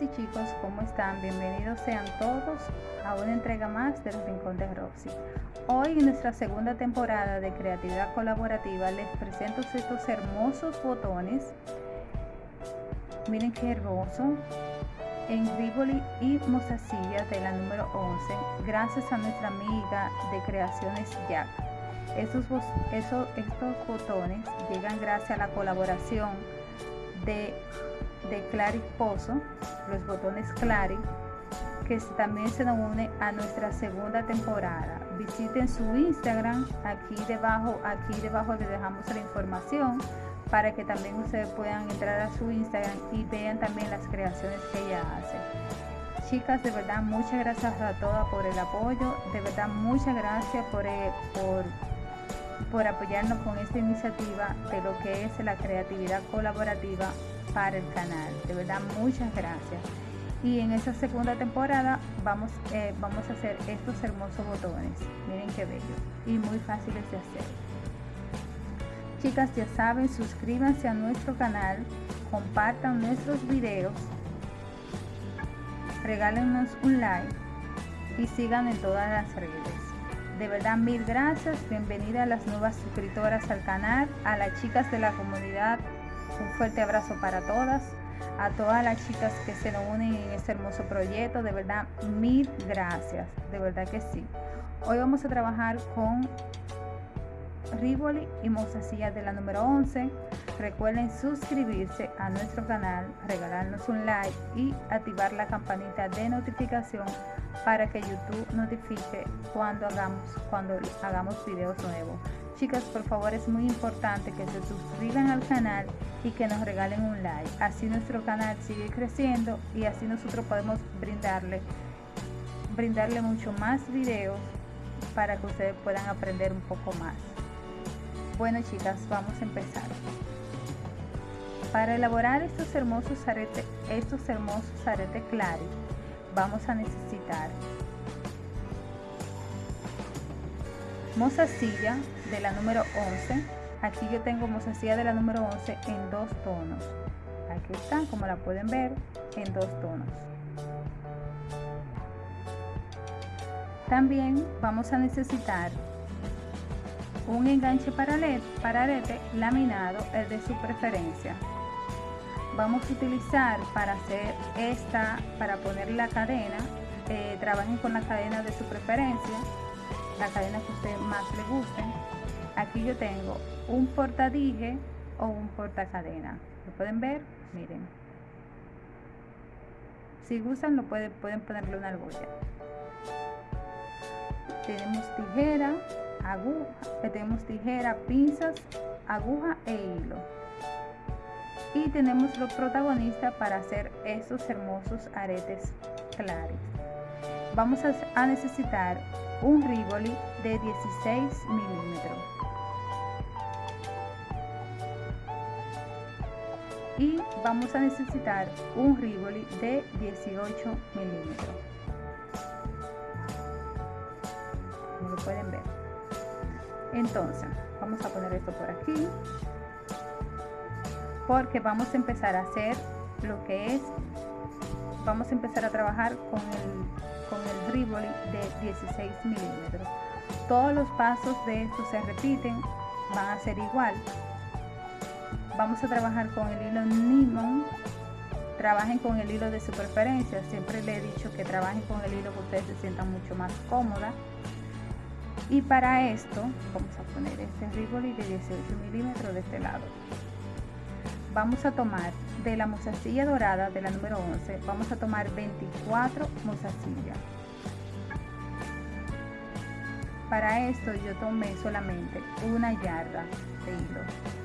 Y chicos, ¿cómo están? Bienvenidos sean todos a una entrega más del Rincón de Roxy. Hoy en nuestra segunda temporada de creatividad colaborativa les presento estos hermosos botones. Miren qué hermoso. En Rivoli y Mozasilla de la número 11, gracias a nuestra amiga de Creaciones Jack. Estos, estos, estos botones llegan gracias a la colaboración de de Clary Pozo, los botones Clary, que también se nos une a nuestra segunda temporada. Visiten su Instagram, aquí debajo, aquí debajo les dejamos la información para que también ustedes puedan entrar a su Instagram y vean también las creaciones que ella hace. Chicas, de verdad, muchas gracias a todas por el apoyo, de verdad, muchas gracias por, eh, por, por apoyarnos con esta iniciativa de lo que es la creatividad colaborativa para el canal. De verdad, muchas gracias. Y en esta segunda temporada vamos, eh, vamos a hacer estos hermosos botones. Miren qué bello y muy fáciles de hacer. Chicas, ya saben, suscríbanse a nuestro canal, compartan nuestros videos, regálenos un like y sigan en todas las redes. De verdad, mil gracias. Bienvenida a las nuevas suscriptoras al canal, a las chicas de la comunidad un fuerte abrazo para todas, a todas las chicas que se nos unen en este hermoso proyecto. De verdad, mil gracias. De verdad que sí. Hoy vamos a trabajar con Rivoli y Mozasilla de la número 11. Recuerden suscribirse a nuestro canal, regalarnos un like y activar la campanita de notificación para que YouTube notifique cuando hagamos, cuando hagamos videos nuevos. Chicas, por favor, es muy importante que se suscriban al canal y que nos regalen un like. Así nuestro canal sigue creciendo y así nosotros podemos brindarle, brindarle mucho más videos para que ustedes puedan aprender un poco más. Bueno, chicas, vamos a empezar. Para elaborar estos hermosos aretes, estos hermosos aretes claros, vamos a necesitar mozasilla de la número 11 aquí yo tengo mozasilla de la número 11 en dos tonos. Aquí están como la pueden ver en dos tonos. También vamos a necesitar un enganche para arete laminado el de su preferencia. Vamos a utilizar para hacer esta para poner la cadena eh, trabajen con la cadena de su preferencia la cadena que a usted más le guste. Aquí yo tengo un portadije o un portacadena. ¿Lo pueden ver? Miren. Si gustan, lo pueden, pueden ponerle una argolla. Tenemos tijera, aguja, eh, tenemos tijera, pinzas, aguja e hilo. Y tenemos los protagonistas para hacer estos hermosos aretes claros. Vamos a necesitar un Rivoli de 16 milímetros. Y vamos a necesitar un Rivoli de 18 milímetros. Como lo pueden ver. Entonces vamos a poner esto por aquí porque vamos a empezar a hacer lo que es vamos a empezar a trabajar con el con el Rivoli de 16 milímetros. Todos los pasos de esto se repiten, van a ser igual. Vamos a trabajar con el hilo Nimon. Trabajen con el hilo de su preferencia. Siempre le he dicho que trabajen con el hilo que ustedes se sientan mucho más cómoda. Y para esto vamos a poner este Rivoli de 18 milímetros de este lado. Vamos a tomar de la mozasilla dorada de la número 11 vamos a tomar 24 mozasillas para esto yo tomé solamente una yarda de hilo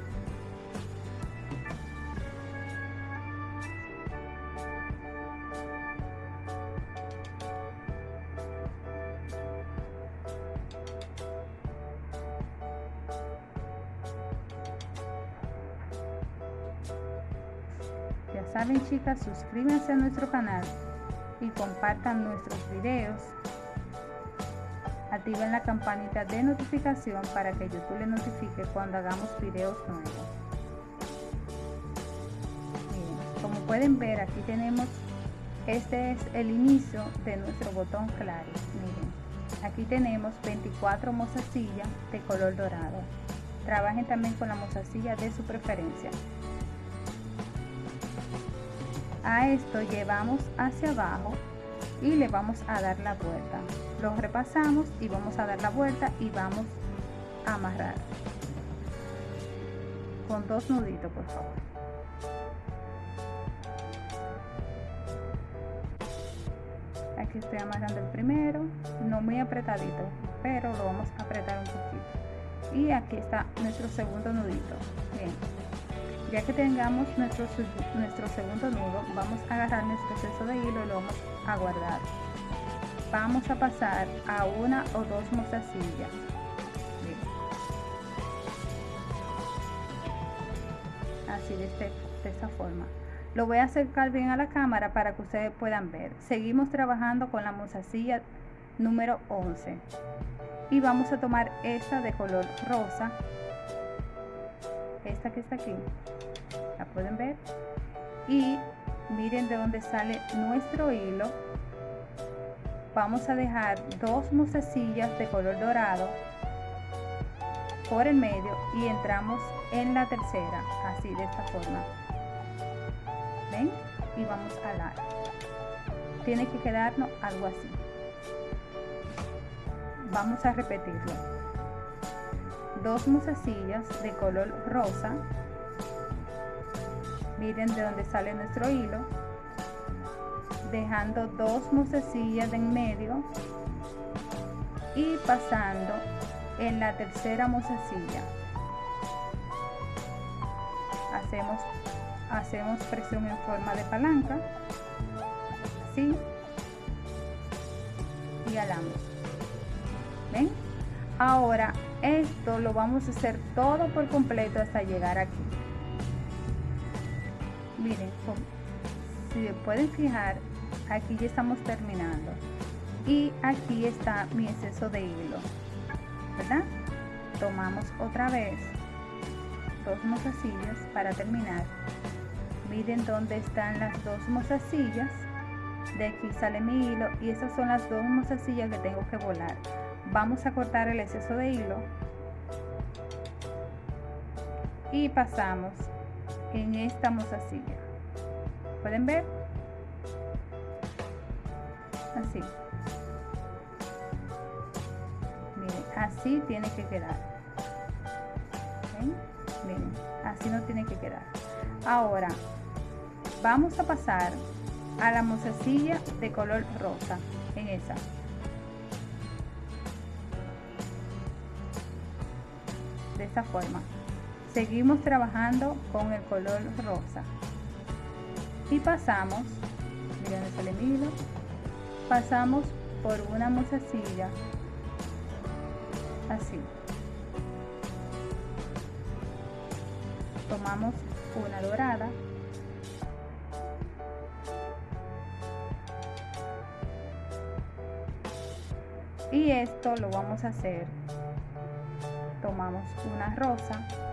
chicas, suscríbanse a nuestro canal y compartan nuestros videos. Activen la campanita de notificación para que YouTube les notifique cuando hagamos videos nuevos. Como pueden ver aquí tenemos este es el inicio de nuestro botón claro miren aquí tenemos 24 mozasillas de color dorado trabajen también con la mozasilla de su preferencia a esto llevamos hacia abajo y le vamos a dar la vuelta. Lo repasamos y vamos a dar la vuelta y vamos a amarrar. Con dos nuditos por favor. Aquí estoy amarrando el primero no muy apretadito pero lo vamos a apretar un poquito. Y aquí está nuestro segundo nudito. Bien ya que tengamos nuestro, nuestro segundo nudo vamos a agarrar nuestro exceso de hilo y lo vamos a guardar. Vamos a pasar a una o dos mozasillas así de, este, de esta forma. Lo voy a acercar bien a la cámara para que ustedes puedan ver. Seguimos trabajando con la mozasilla número 11 y vamos a tomar esta de color rosa. Esta que está aquí la pueden ver. Y miren de dónde sale nuestro hilo. Vamos a dejar dos mozasillas de color dorado por el medio y entramos en la tercera así de esta forma. Ven y vamos a dar. Tiene que quedarnos algo así. Vamos a repetirlo. Dos mozasillas de color rosa miren de dónde sale nuestro hilo. Dejando dos mozasillas de en medio. Y pasando en la tercera mozasilla hacemos hacemos presión en forma de palanca. Así y alamos. Ven ahora esto lo vamos a hacer todo por completo hasta llegar aquí miren si pueden fijar aquí ya estamos terminando. Y aquí está mi exceso de hilo verdad tomamos otra vez dos mozasillas para terminar. Miren dónde están las dos mozasillas. De aquí sale mi hilo y esas son las dos mozasillas que tengo que volar. Vamos a cortar el exceso de hilo. Y pasamos en esta mozasilla. Pueden ver así. Así tiene que quedar. Así no tiene que quedar. Ahora vamos a pasar a la mozasilla de color rosa en esa. De esta forma seguimos trabajando con el color rosa. Y pasamos miren sale hilo pasamos por una mozasilla así. Tomamos una dorada. Y esto lo vamos a hacer. Tomamos una rosa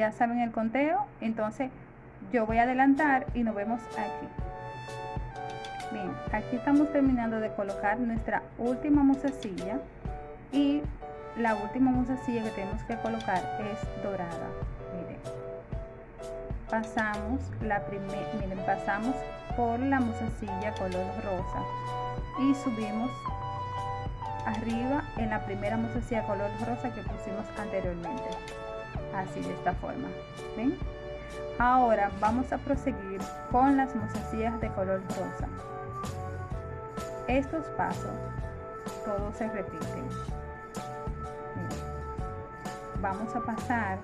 ya saben el conteo entonces yo voy a adelantar y nos vemos aquí. Bien aquí estamos terminando de colocar nuestra última musacilla y la última musacilla que tenemos que colocar es dorada. Miren pasamos la primera miren pasamos por la musacilla color rosa y subimos arriba en la primera musacilla color rosa que pusimos anteriormente así de esta forma ¿ven? ahora vamos a proseguir con las mozasillas de color rosa. Estos pasos todos se repiten. Vamos a pasar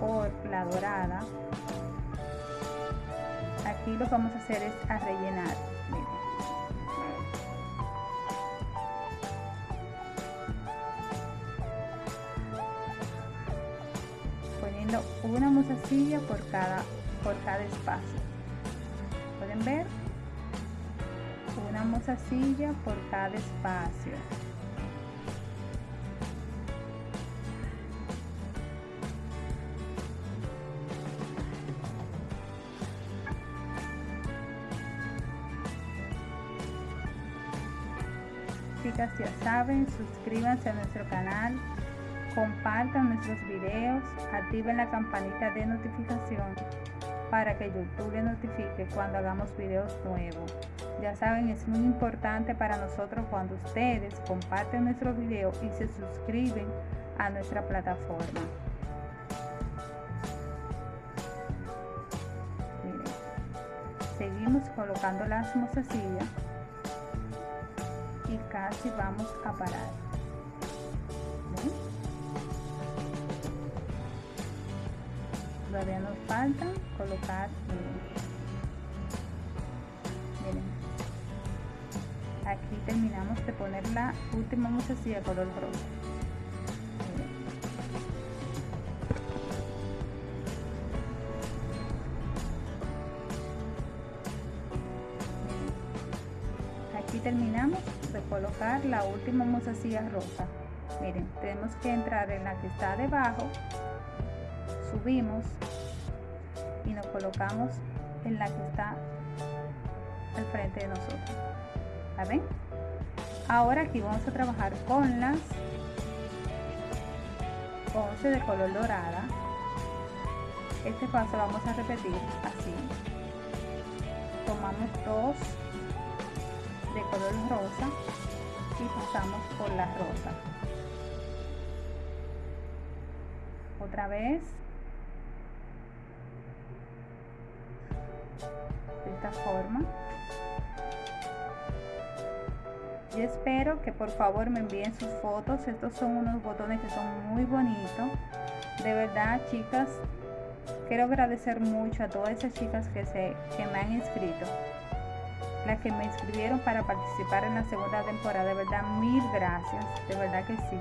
por la dorada. Aquí lo que vamos a hacer es a rellenar una mozasilla por cada, por cada espacio. ¿Pueden ver? Una mozasilla por cada espacio. Chicas, ya saben, suscríbanse a nuestro canal, compartan nuestros videos, activen la campanita de notificación para que YouTube les notifique cuando hagamos videos nuevos. Ya saben, es muy importante para nosotros cuando ustedes comparten nuestro video y se suscriben a nuestra plataforma. Miren, seguimos colocando las mozasillas y casi vamos a parar. Todavía nos falta colocar miren. Aquí terminamos de poner la última musecilla color rosa. Aquí terminamos de colocar la última mozasilla rosa miren tenemos que entrar en la que está debajo subimos colocamos en la que está al frente de nosotros. ¿la ven? ahora aquí vamos a trabajar con las 11 de color dorada. Este paso vamos a repetir así. Tomamos dos de color rosa y pasamos por la rosa. Otra vez forma yo espero que por favor me envíen sus fotos. Estos son unos botones que son muy bonitos. De verdad chicas quiero agradecer mucho a todas esas chicas que, se, que me han inscrito. Las que me inscribieron para participar en la segunda temporada. De verdad, mil gracias, de verdad que sí.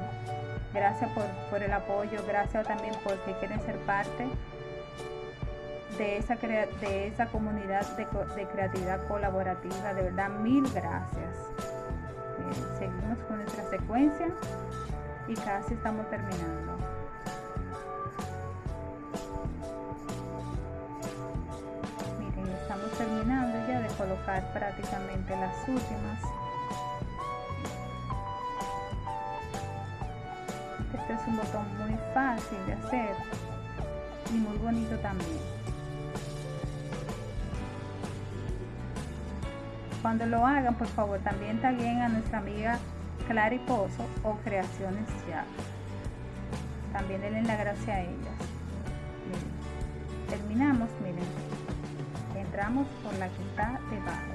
Gracias por, el apoyo, gracias también porque quieren ser parte de esa, de esa comunidad de, creatividad colaborativa. De verdad, mil gracias. Eh, seguimos con nuestra secuencia y casi estamos terminando. terminando ya de colocar prácticamente las últimas este es un botón muy fácil de hacer y muy bonito también cuando lo hagan por favor también taguen a nuestra amiga Clary Pozo o Creaciones Ya. También denle la gracia a ellas. Terminamos miren. Entramos por la que está debajo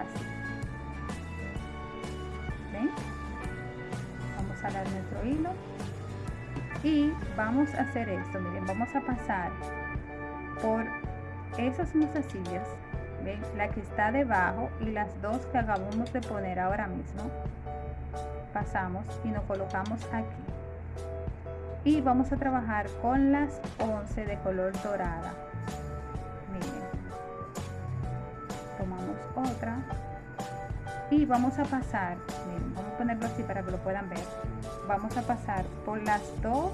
así. Vamos a dar nuestro hilo. Y vamos a hacer esto. Miren vamos a pasar por esas mozasillas la que está debajo y las dos que acabamos de poner ahora mismo. Pasamos y nos colocamos aquí. Y vamos a trabajar con las 11 de color dorada. Otra. Y vamos a pasar vamos a ponerlo así para que lo puedan ver. Vamos a pasar por las dos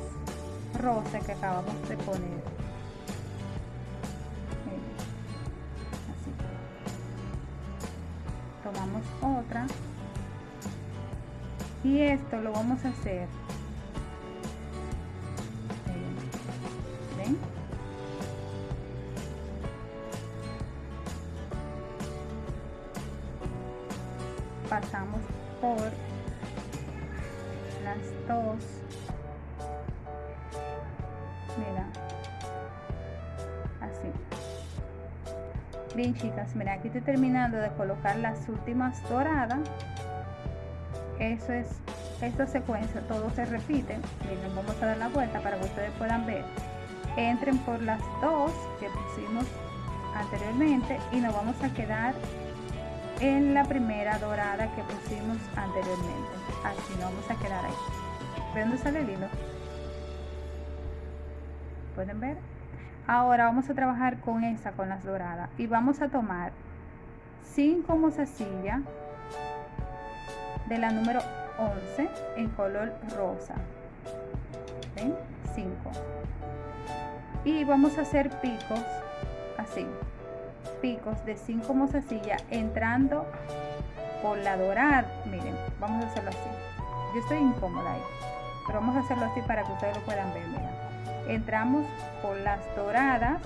rosas que acabamos de poner tomamos otra. Y esto lo vamos a hacer. Pasamos por las dos bien chicas mira aquí estoy terminando de colocar las últimas doradas. Eso es esta secuencia todo se repite. Miren vamos a dar la vuelta para que ustedes puedan ver. Entren por las dos que pusimos anteriormente y nos vamos a quedar en la primera dorada que pusimos anteriormente. Así nos vamos a quedar ahí. ¿de dónde sale el hilo? pueden ver ahora vamos a trabajar con esa con las doradas. Y vamos a tomar 5 mozasillas de la número 11 en color rosa. ¿Ven? 5 y vamos a hacer picos así. Picos de 5 mozasillas entrando por la dorada. Miren vamos a hacerlo así. Yo estoy incómoda ahí pero vamos a hacerlo así para que ustedes lo puedan ver mira entramos por las doradas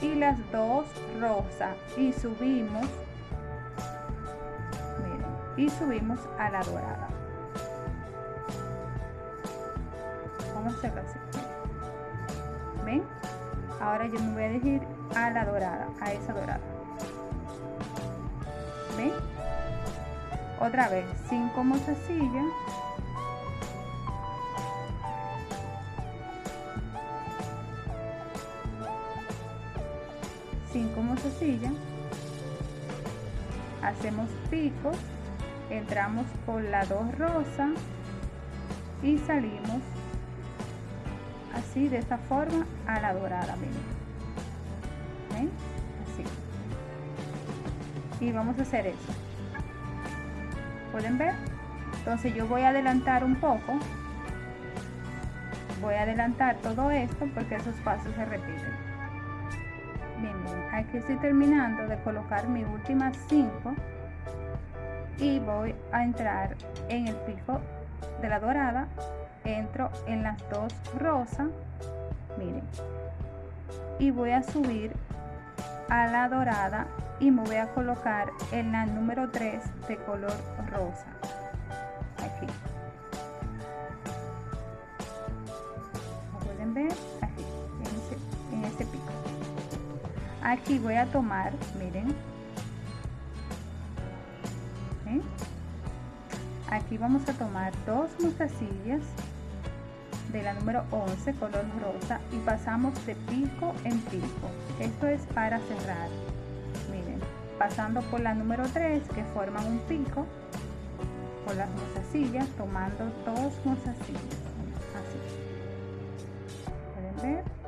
y las dos rosas. Y subimos y subimos a la dorada. Vamos a hacerlo así. Ven ahora yo me voy a dirigir a la dorada a esa dorada. Ven otra vez 5 mozasillas hacemos picos entramos por la dos rosa y salimos así de esta forma a la dorada miren. ¿Ven? así. Y vamos a hacer eso. Pueden ver entonces yo voy a adelantar un poco. Voy a adelantar todo esto porque esos pasos se repiten aquí estoy terminando de colocar mi última 5 y voy a entrar en el pico de la dorada entro en las dos rosas miren y voy a subir a la dorada y me voy a colocar en la número 3 de color rosa aquí aquí voy a tomar miren. ¿eh? aquí vamos a tomar dos mostacillas de la número 11 color rosa y pasamos de pico en pico. Esto es para cerrar. Miren pasando por la número 3 que forman un pico por las mozasillas tomando dos mozasillas. Así. Pueden ver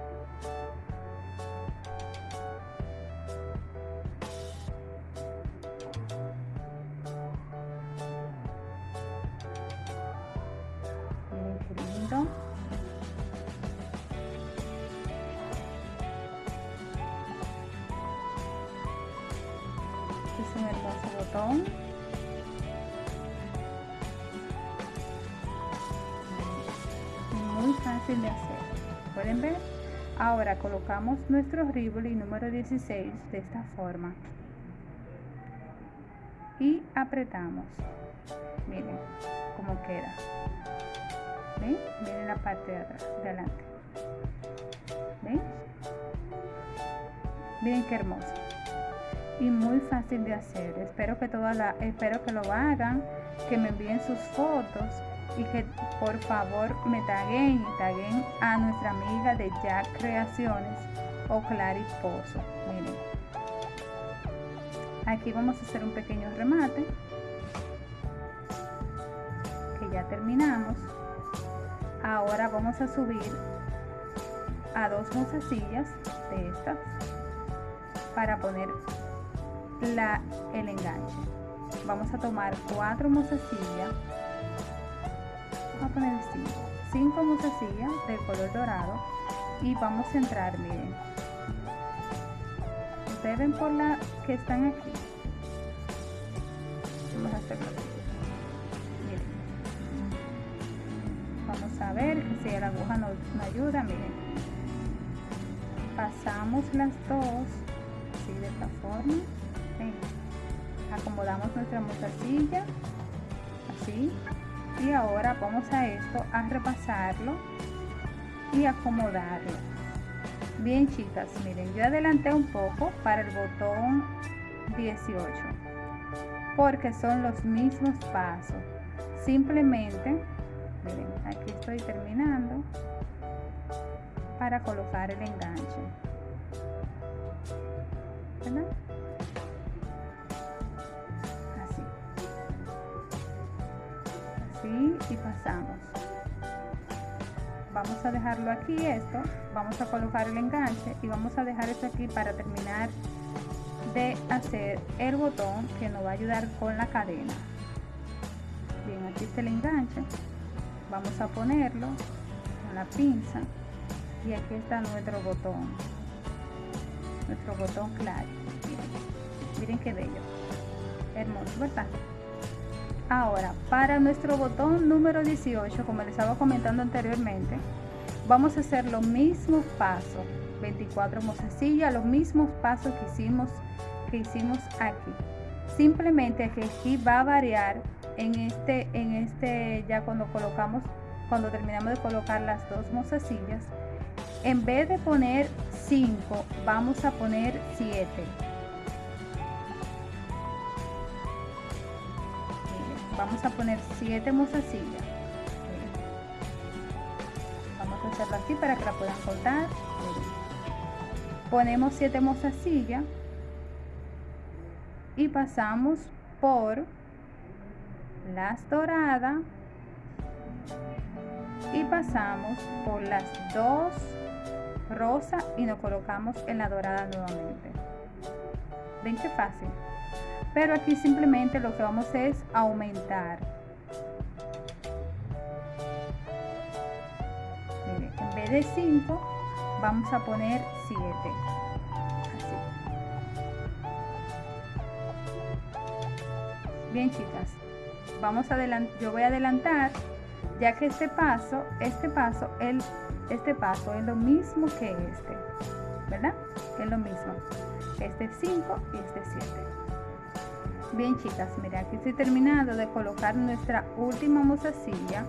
botón. Muy fácil de hacer. Pueden ver ahora colocamos nuestro rivoli número 16 de esta forma. Y apretamos. Miren cómo queda. ¿ven? miren la parte de atrás de adelante. ¿ven? miren qué hermoso y muy fácil de hacer. Espero que toda la espero que lo hagan que me envíen sus fotos y que por favor me taguen y taguen a nuestra amiga de Jack Creaciones o Clary Pozo. Miren. Aquí vamos a hacer un pequeño remate que ya terminamos. Ahora vamos a subir a dos mozasillas de estas para poner la, el enganche. Vamos a tomar cuatro mozasillas vamos a poner 5 5 mozasillas del color dorado y vamos a entrar miren. Ustedes ven por la que están aquí. Vamos a hacerlo miren. Vamos a ver si la aguja nos, nos ayuda miren. Pasamos las dos así de esta forma acomodamos nuestra mozasilla así. Y ahora vamos a esto a repasarlo y acomodarlo. Bien chicas miren yo adelanté un poco para el botón 18 porque son los mismos pasos. Simplemente miren aquí estoy terminando para colocar el enganche. Y pasamos. Vamos a dejarlo aquí esto. Vamos a colocar el enganche y vamos a dejar esto aquí para terminar de hacer el botón que nos va a ayudar con la cadena. Bien aquí está el enganche. Vamos a ponerlo con la pinza y aquí está nuestro botón. Nuestro botón claro miren, miren qué bello. Hermoso verdad ahora para nuestro botón número 18 como les estaba comentando anteriormente vamos a hacer los mismos pasos. 24 mozasillas los mismos pasos que hicimos que hicimos aquí. Simplemente que aquí va a variar en este en este ya cuando colocamos cuando terminamos de colocar las dos mozasillas en vez de poner 5 vamos a poner 7 vamos a poner 7 mozasillas vamos a hacerlo así para que la puedan contar ponemos 7 mozasillas y pasamos por las doradas y pasamos por las dos rosas y nos colocamos en la dorada nuevamente. Ven qué fácil pero aquí simplemente lo que vamos es aumentar. En vez de 5 vamos a poner 7 bien chicas vamos a yo voy a adelantar ya que este paso este paso el este paso es lo mismo que este verdad es lo mismo. Este 5 y este 7 bien chicas mira aquí estoy terminando de colocar nuestra última mozasilla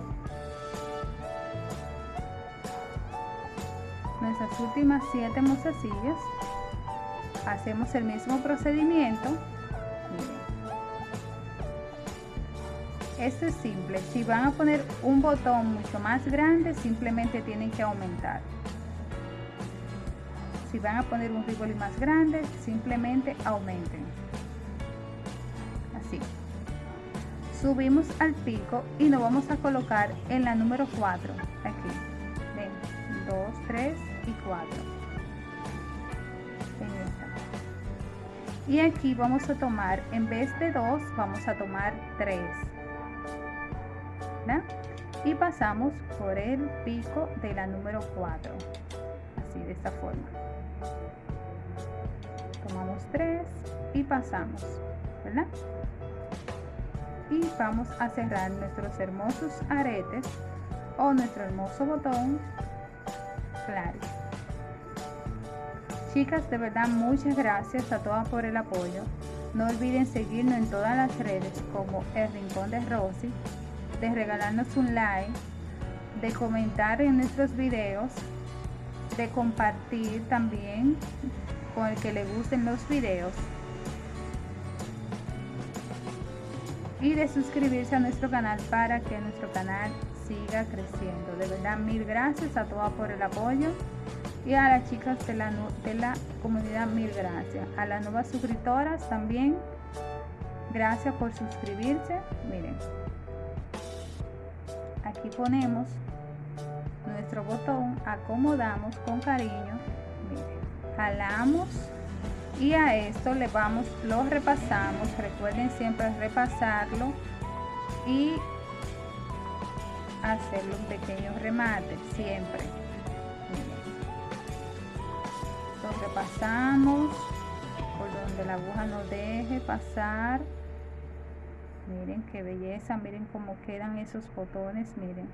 nuestras últimas 7 mozasillas hacemos el mismo procedimiento Esto es simple. Si van a poner un botón mucho más grande, simplemente tienen que aumentar. Si van a poner un rivoli más grande, simplemente aumenten. Subimos al pico y nos vamos a colocar en la número 4. Aquí. Ven. 2, 3 y 4. Y aquí vamos a tomar, en vez de 2, vamos a tomar 3 y pasamos por el pico de la número 4 así de esta forma tomamos 3 y pasamos ¿verdad? Y vamos a cerrar nuestros hermosos aretes o nuestro hermoso botón. Claro. Chicas de verdad muchas gracias a todas por el apoyo. No olviden seguirnos en todas las redes como el rincón de Rosy de regalarnos un like, de comentar en nuestros videos, de compartir también con el que le gusten los videos y de suscribirse a nuestro canal para que nuestro canal siga creciendo. De verdad, mil gracias a todas por el apoyo y a las chicas de la, de la comunidad, mil gracias. A las nuevas suscriptoras también, gracias por suscribirse. Miren, aquí ponemos nuestro botón acomodamos con cariño jalamos y a esto le vamos lo repasamos. Recuerden siempre repasarlo y hacerle un pequeño remate siempre. Lo repasamos. Por donde la aguja nos deje pasar. Miren qué belleza miren cómo quedan esos botones miren.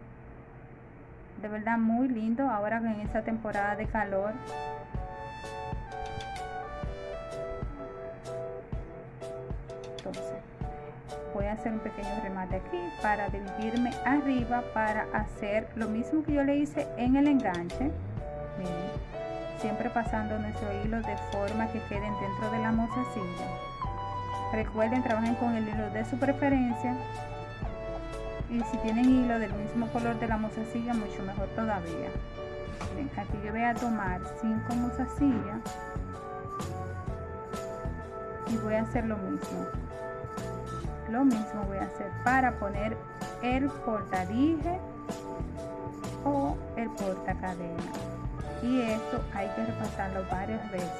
De verdad muy lindo. Ahora en esta temporada de calor hacer un pequeño remate aquí para dividirme arriba para hacer lo mismo que yo le hice en el enganche miren siempre pasando nuestro hilo de forma que queden dentro de la mozasilla Recuerden, trabajen con el hilo de su preferencia. Y si tienen hilo del mismo color de la mozasilla, mucho mejor todavía. aquí yo voy a tomar 5 mozasillas y voy a hacer lo mismo. Lo mismo voy a hacer para poner el portadije o el porta cadena y esto hay que repasarlo varias veces.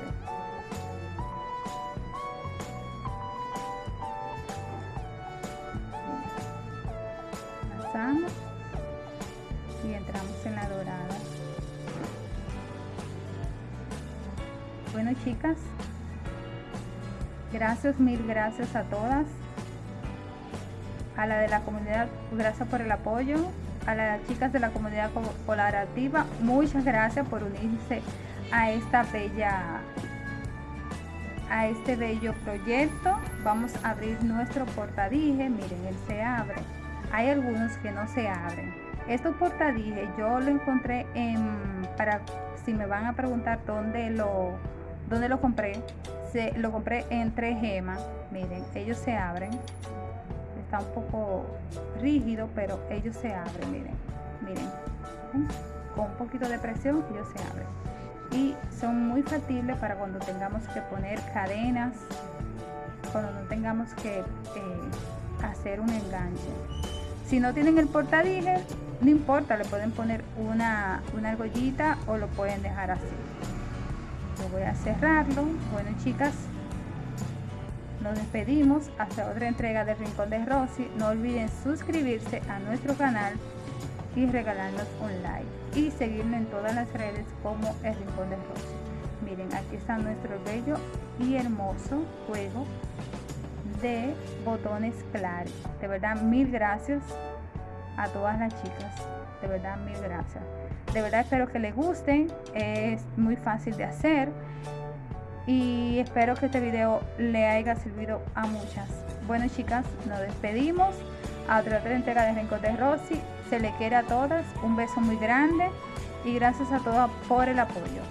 Pasamos y entramos en la dorada. Bueno chicas gracias mil gracias a todas a la de la comunidad gracias por el apoyo. A las chicas de la comunidad colaborativa muchas gracias por unirse a esta bella a este bello proyecto. Vamos a abrir nuestro portadije. Miren él se abre. Hay algunos que no se abren. Estos portadije yo lo encontré en para si me van a preguntar dónde lo dónde lo compré se, lo compré en tres gemas. Miren ellos se abren está un poco rígido pero ellos se abren miren miren con un poquito de presión ellos se abren. Y son muy factibles para cuando tengamos que poner cadenas cuando no tengamos que eh, hacer un enganche. Si no tienen el portadije no importa le pueden poner una, una argollita o lo pueden dejar así. Voy a cerrarlo. Bueno chicas nos despedimos. Hasta otra entrega del Rincón de Rosy. No olviden suscribirse a nuestro canal y regalarnos un like. Y seguirnos en todas las redes como el Rincón de Rosy. Miren aquí está nuestro bello y hermoso juego de botones claros. De verdad mil gracias a todas las chicas. De verdad mil gracias. De verdad espero que les gusten. Es muy fácil de hacer y espero que este video le haya servido a muchas. Bueno chicas nos despedimos. A otra, entrega de Rincón de Rosy. Se le quiere a todas. Un beso muy grande y gracias a todas por el apoyo